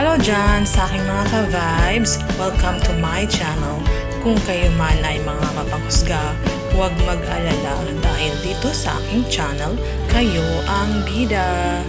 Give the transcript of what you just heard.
Hello dyan sa aking mga ka-vibes. Welcome to my channel. Kung kayo man ay mga mapanghusga, huwag mag-alala dahil dito sa aking channel, kayo ang bida.